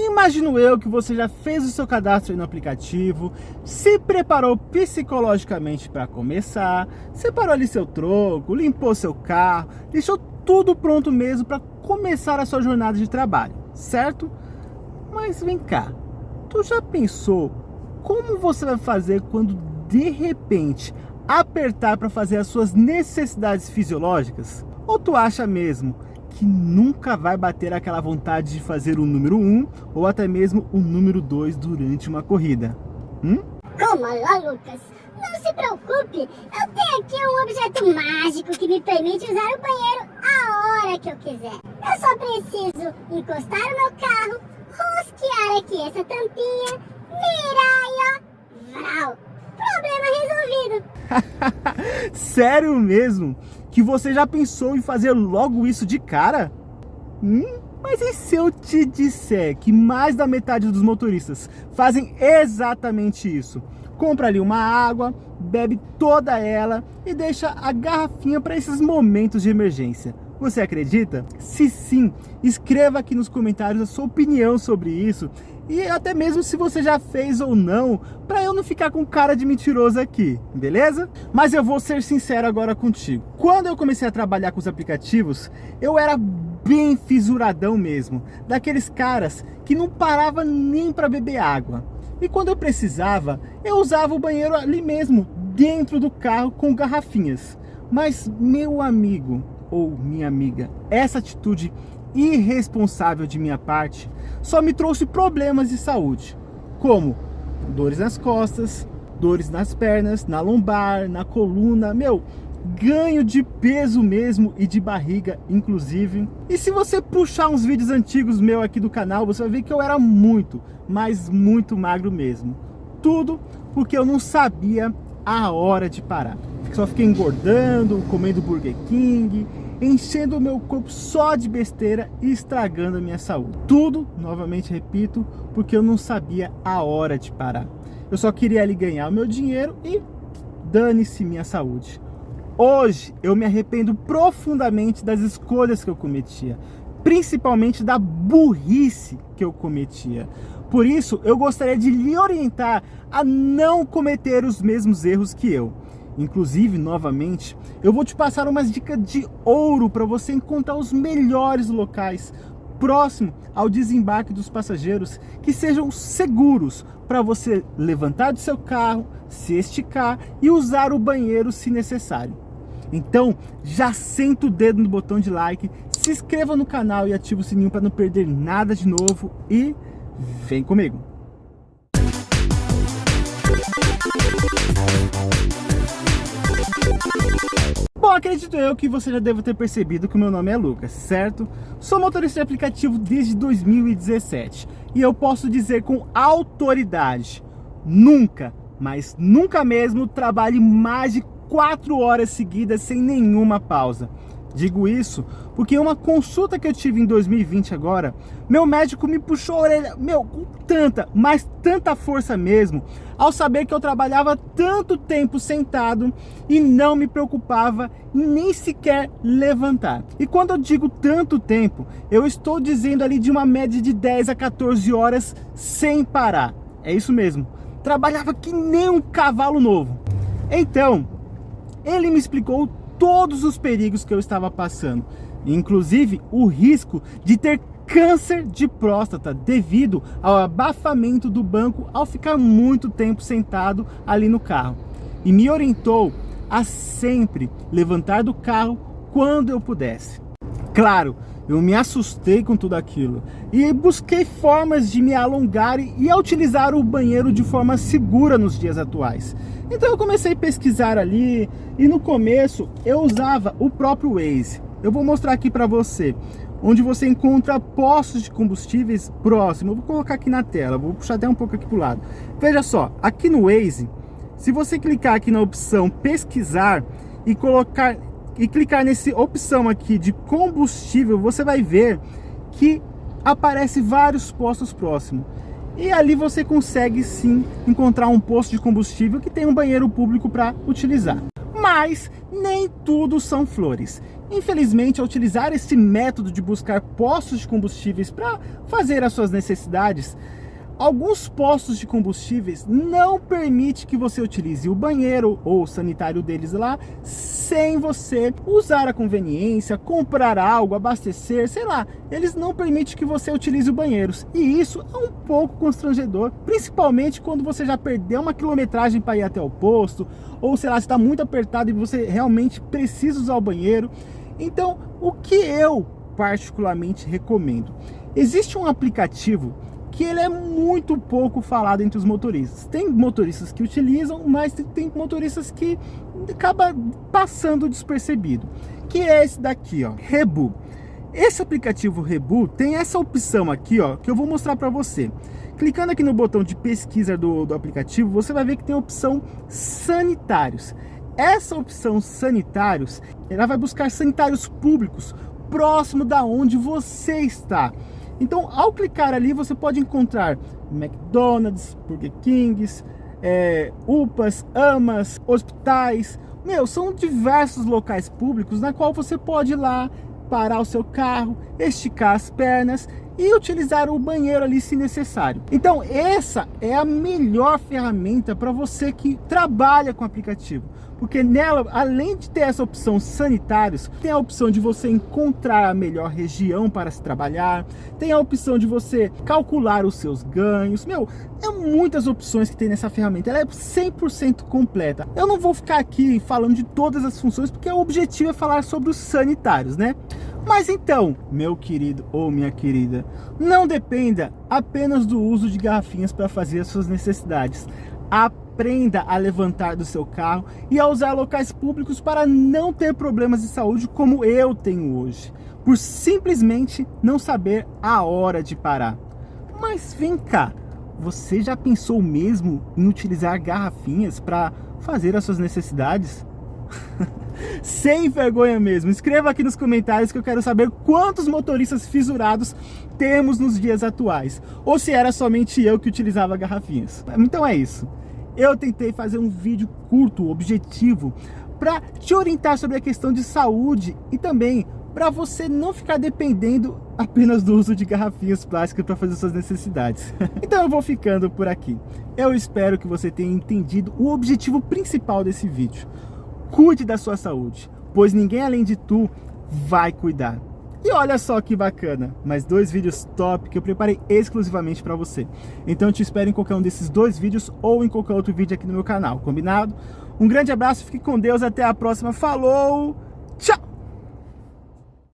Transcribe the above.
Imagino eu que você já fez o seu cadastro no aplicativo, se preparou psicologicamente para começar, separou ali seu troco, limpou seu carro, deixou tudo pronto mesmo para começar a sua jornada de trabalho, certo? Mas vem cá, tu já pensou como você vai fazer quando de repente apertar para fazer as suas necessidades fisiológicas? Ou tu acha mesmo que nunca vai bater aquela vontade de fazer o número 1 ou até mesmo o número 2 durante uma corrida. Hum? Calma lá, Lucas. Não se preocupe, eu tenho aqui um objeto mágico que me permite usar o banheiro a hora que eu quiser. Eu só preciso encostar o meu carro, rosquear aqui essa tampinha, virar e ó, vral. Problema resolvido. Sério mesmo? que você já pensou em fazer logo isso de cara? Hum? Mas e se eu te disser que mais da metade dos motoristas fazem exatamente isso? Compra ali uma água, bebe toda ela e deixa a garrafinha para esses momentos de emergência. Você acredita? Se sim, escreva aqui nos comentários a sua opinião sobre isso e até mesmo se você já fez ou não, para eu não ficar com cara de mentiroso aqui, beleza? Mas eu vou ser sincero agora contigo. Quando eu comecei a trabalhar com os aplicativos, eu era bem fisuradão mesmo, daqueles caras que não parava nem para beber água. E quando eu precisava, eu usava o banheiro ali mesmo, dentro do carro com garrafinhas. Mas meu amigo ou minha amiga, essa atitude irresponsável de minha parte só me trouxe problemas de saúde, como dores nas costas, dores nas pernas, na lombar, na coluna, meu, ganho de peso mesmo e de barriga, inclusive. E se você puxar uns vídeos antigos meu aqui do canal, você vai ver que eu era muito, mas muito magro mesmo. Tudo porque eu não sabia a hora de parar. Só fiquei engordando, comendo Burger King, enchendo o meu corpo só de besteira e estragando a minha saúde. Tudo, novamente repito, porque eu não sabia a hora de parar. Eu só queria ali ganhar o meu dinheiro e dane-se minha saúde. Hoje eu me arrependo profundamente das escolhas que eu cometia, principalmente da burrice que eu cometia. Por isso, eu gostaria de lhe orientar a não cometer os mesmos erros que eu. Inclusive, novamente, eu vou te passar umas dicas de ouro para você encontrar os melhores locais próximo ao desembarque dos passageiros que sejam seguros para você levantar do seu carro, se esticar e usar o banheiro se necessário. Então, já senta o dedo no botão de like, se inscreva no canal e ative o sininho para não perder nada de novo e vem comigo! Bom, acredito eu que você já deve ter percebido que o meu nome é Lucas, certo? Sou motorista de aplicativo desde 2017 e eu posso dizer com autoridade, nunca, mas nunca mesmo trabalhe mais de 4 horas seguidas sem nenhuma pausa. Digo isso porque uma consulta que eu tive em 2020 agora, meu médico me puxou a orelha, meu, com tanta, mas tanta força mesmo, ao saber que eu trabalhava tanto tempo sentado e não me preocupava em nem sequer levantar. E quando eu digo tanto tempo, eu estou dizendo ali de uma média de 10 a 14 horas sem parar. É isso mesmo. Trabalhava que nem um cavalo novo. Então, ele me explicou todos os perigos que eu estava passando, inclusive o risco de ter câncer de próstata devido ao abafamento do banco ao ficar muito tempo sentado ali no carro. E me orientou a sempre levantar do carro quando eu pudesse. Claro, eu me assustei com tudo aquilo e busquei formas de me alongar e utilizar o banheiro de forma segura nos dias atuais. Então eu comecei a pesquisar ali e no começo eu usava o próprio Waze. Eu vou mostrar aqui para você, onde você encontra postos de combustíveis próximos. Eu vou colocar aqui na tela, vou puxar até um pouco aqui para o lado. Veja só, aqui no Waze, se você clicar aqui na opção pesquisar e colocar e clicar nessa opção aqui de combustível, você vai ver que aparece vários postos próximos. E ali você consegue sim encontrar um posto de combustível que tem um banheiro público para utilizar. Mas nem tudo são flores. Infelizmente, ao utilizar esse método de buscar postos de combustíveis para fazer as suas necessidades, alguns postos de combustíveis não permite que você utilize o banheiro ou o sanitário deles lá sem você usar a conveniência, comprar algo, abastecer, sei lá. Eles não permitem que você utilize os banheiros. E isso é um pouco constrangedor, principalmente quando você já perdeu uma quilometragem para ir até o posto, ou sei lá, está muito apertado e você realmente precisa usar o banheiro. Então, o que eu particularmente recomendo? Existe um aplicativo que ele é muito pouco falado entre os motoristas. Tem motoristas que utilizam, mas tem motoristas que acaba passando despercebido. Que é esse daqui, ó, Rebu. Esse aplicativo Rebu tem essa opção aqui, ó, que eu vou mostrar para você. Clicando aqui no botão de pesquisa do, do aplicativo, você vai ver que tem a opção sanitários. Essa opção sanitários, ela vai buscar sanitários públicos próximo da onde você está. Então, ao clicar ali, você pode encontrar McDonald's, Burger Kings, é, UPAs, AMAs, hospitais. Meu, são diversos locais públicos na qual você pode ir lá, parar o seu carro, esticar as pernas e utilizar o banheiro ali se necessário. Então essa é a melhor ferramenta para você que trabalha com aplicativo. Porque nela, além de ter essa opção sanitários, tem a opção de você encontrar a melhor região para se trabalhar, tem a opção de você calcular os seus ganhos. Meu, é muitas opções que tem nessa ferramenta, ela é 100% completa. Eu não vou ficar aqui falando de todas as funções, porque o objetivo é falar sobre os sanitários, né? Mas então, meu querido ou minha querida, não dependa apenas do uso de garrafinhas para fazer as suas necessidades. Aprenda a levantar do seu carro e a usar locais públicos para não ter problemas de saúde como eu tenho hoje, por simplesmente não saber a hora de parar. Mas vem cá, você já pensou mesmo em utilizar garrafinhas para fazer as suas necessidades? Sem vergonha mesmo. Escreva aqui nos comentários que eu quero saber quantos motoristas fissurados temos nos dias atuais. Ou se era somente eu que utilizava garrafinhas. Então é isso. Eu tentei fazer um vídeo curto, objetivo, para te orientar sobre a questão de saúde e também para você não ficar dependendo apenas do uso de garrafinhas plásticas para fazer suas necessidades. então eu vou ficando por aqui. Eu espero que você tenha entendido o objetivo principal desse vídeo cuide da sua saúde, pois ninguém além de tu vai cuidar. E olha só que bacana, mais dois vídeos top que eu preparei exclusivamente para você. Então eu te espero em qualquer um desses dois vídeos ou em qualquer outro vídeo aqui no meu canal, combinado? Um grande abraço, fique com Deus, até a próxima, falou, tchau!